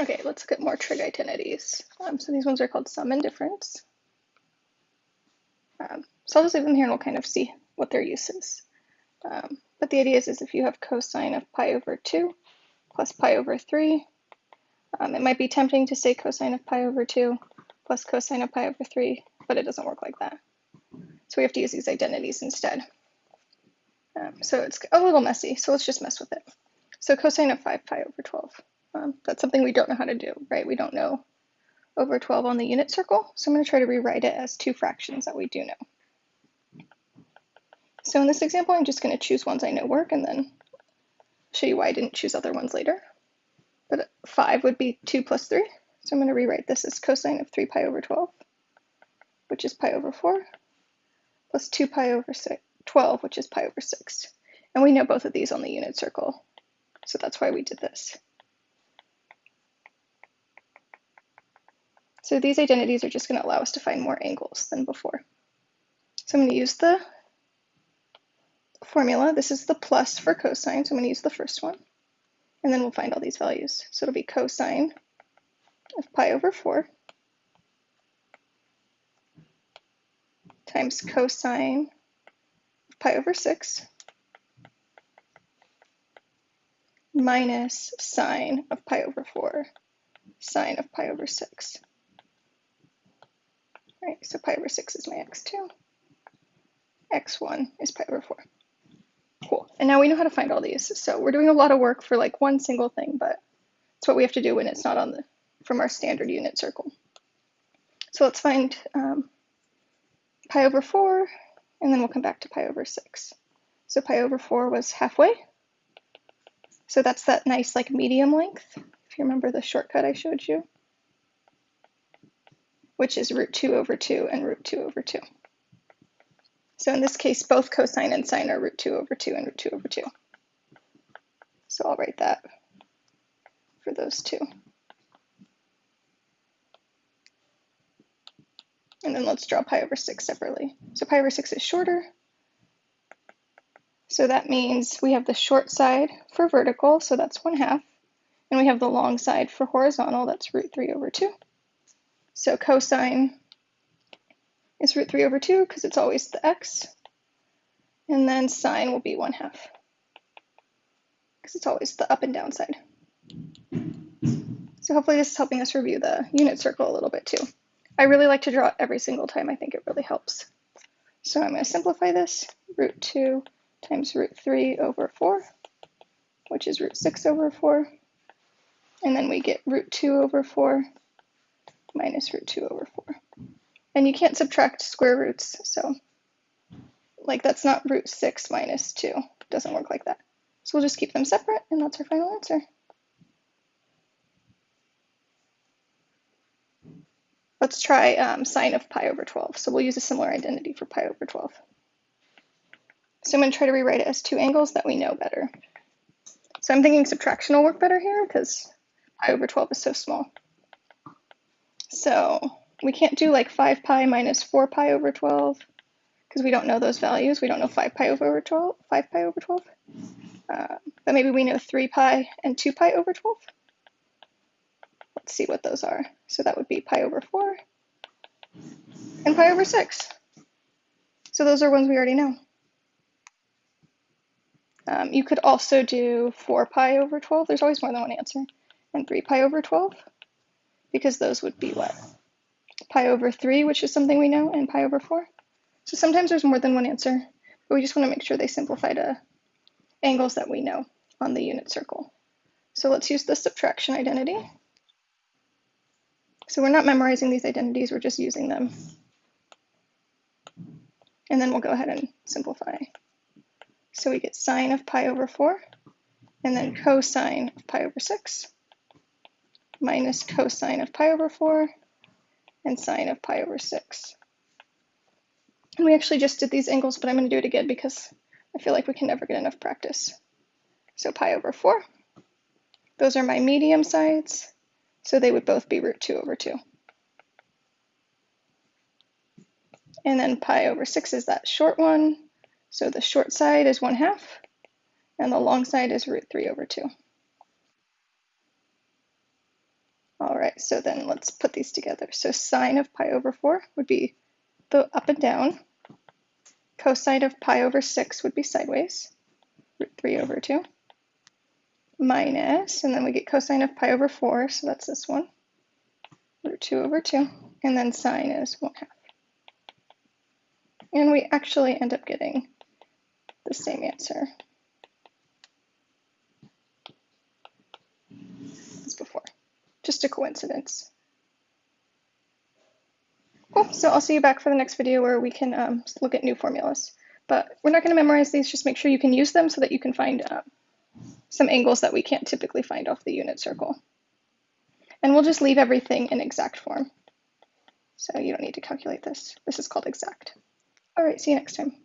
Okay, let's look at more trig identities. Um, so these ones are called sum and difference. Um, so I'll just leave them here and we'll kind of see what their use is. Um, but the idea is, is if you have cosine of pi over 2 plus pi over 3, um, it might be tempting to say cosine of pi over 2 plus cosine of pi over 3, but it doesn't work like that. So we have to use these identities instead. Um, so it's a little messy, so let's just mess with it. So cosine of 5 pi over 12. Um, that's something we don't know how to do, right? We don't know over 12 on the unit circle, so I'm going to try to rewrite it as two fractions that we do know. So in this example, I'm just going to choose ones I know work and then show you why I didn't choose other ones later. But 5 would be 2 plus 3, so I'm going to rewrite this as cosine of 3 pi over 12, which is pi over 4, plus 2 pi over 12, which is pi over 6. And we know both of these on the unit circle, so that's why we did this. So these identities are just going to allow us to find more angles than before. So I'm going to use the formula. This is the plus for cosine, so I'm going to use the first one. And then we'll find all these values. So it'll be cosine of pi over 4 times cosine of pi over 6 minus sine of pi over 4 sine of pi over 6. All right, so pi over 6 is my x2. x1 is pi over 4. Cool. And now we know how to find all these. So we're doing a lot of work for like one single thing, but it's what we have to do when it's not on the from our standard unit circle. So let's find um, pi over 4, and then we'll come back to pi over 6. So pi over 4 was halfway. So that's that nice like medium length, if you remember the shortcut I showed you which is root 2 over 2 and root 2 over 2. So in this case, both cosine and sine are root 2 over 2 and root 2 over 2. So I'll write that for those two. And then let's draw pi over 6 separately. So pi over 6 is shorter. So that means we have the short side for vertical, so that's 1 half. And we have the long side for horizontal, that's root 3 over 2. So cosine is root 3 over 2 because it's always the x. And then sine will be 1 half because it's always the up and down side. So hopefully this is helping us review the unit circle a little bit too. I really like to draw every single time. I think it really helps. So I'm going to simplify this. Root 2 times root 3 over 4, which is root 6 over 4. And then we get root 2 over 4 minus root 2 over 4. And you can't subtract square roots, so like that's not root 6 minus 2. It doesn't work like that. So we'll just keep them separate, and that's our final answer. Let's try um, sine of pi over 12. So we'll use a similar identity for pi over 12. So I'm going to try to rewrite it as two angles that we know better. So I'm thinking subtraction will work better here because pi over 12 is so small. So we can't do like 5 pi minus 4 pi over 12 because we don't know those values. We don't know 5 pi over 12, 5 pi over 12. Uh, but maybe we know 3 pi and 2 pi over 12. Let's see what those are. So that would be pi over 4 and pi over 6. So those are ones we already know. Um, you could also do 4 pi over 12. There's always more than one answer. And 3 pi over 12 because those would be what? Pi over 3, which is something we know, and pi over 4. So sometimes there's more than one answer, but we just want to make sure they simplify to uh, angles that we know on the unit circle. So let's use the subtraction identity. So we're not memorizing these identities, we're just using them. And then we'll go ahead and simplify. So we get sine of pi over 4, and then cosine of pi over 6 minus cosine of pi over 4 and sine of pi over 6. And we actually just did these angles, but I'm going to do it again because I feel like we can never get enough practice. So pi over 4. Those are my medium sides, so they would both be root 2 over 2. And then pi over 6 is that short one, so the short side is 1 half, and the long side is root 3 over 2. All right, so then let's put these together. So sine of pi over 4 would be the up and down. Cosine of pi over 6 would be sideways, root 3 over 2. Minus, and then we get cosine of pi over 4, so that's this one, root 2 over 2. And then sine is 1 half. And we actually end up getting the same answer as before. Just a coincidence. Cool, so I'll see you back for the next video where we can um, look at new formulas. But we're not going to memorize these, just make sure you can use them so that you can find uh, some angles that we can't typically find off the unit circle. And we'll just leave everything in exact form. So you don't need to calculate this. This is called exact. All right, see you next time.